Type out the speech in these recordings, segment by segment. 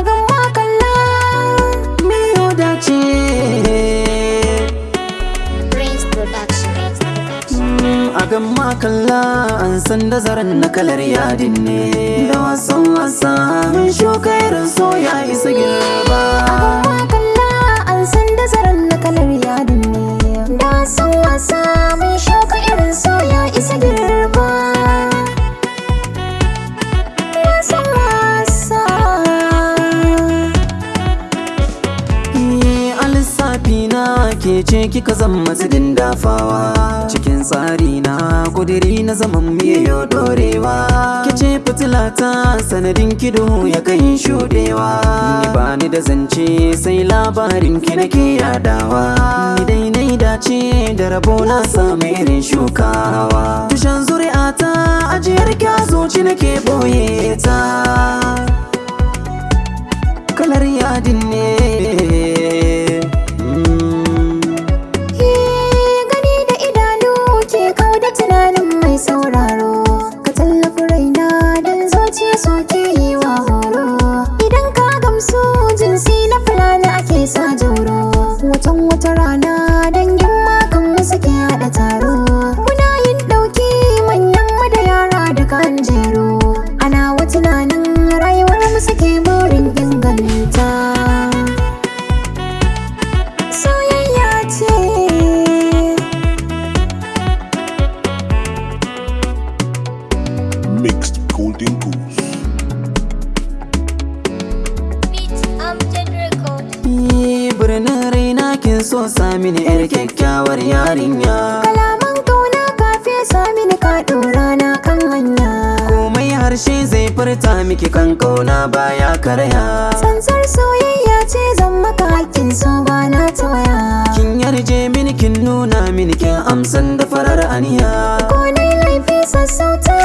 a gama kalla miyo dace? Prince Production. a gamma kalla an san da zaren na kalar yadin ne. Da wasan wasa min shuka irin so ya isa girba ke ce kika zama zidin dafawa cikin tsari na kudiri na zaman miyo dorewa. Ke ce fitila ta sanadin kido ya kai shudewa. Ni ba ni da zance sai labarin ki nake yadawa. Ni dai nai dace da rabo na samu irin shukawa. Tushen zuri'a ta ajiyar kyazoci nake ɓoye ta. Kalar yadin ne Ni birnin raina kin so sami ni yar kyakkyawar yarinya. Kalaman ƙauna ka fesa mini ka ɗora na kan hanya. Komai harshe zai furta miki kan ƙauna baya karya. Tsantsar soyayya ce zan maka hakkin so ba na tawaya kin yarje mini kin nuna mini kin amsan da farar aniya. Ko laifi sassauta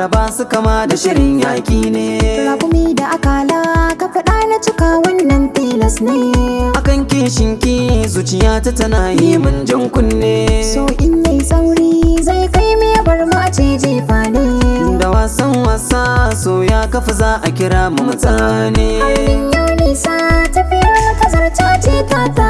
abawa araba su kama da shirin yaki ne. Rakumi da akala ka faɗa na cika wannan tilas ne. Akan kishinki zuciyata tana yi min jan kunne. So in yi sauri zai kai me bar mu a ce jefa ne da wasan wasa so ya kafa za a kira mu mutane. Yau nisa tafiyar mu ta zarta ce ta ta ta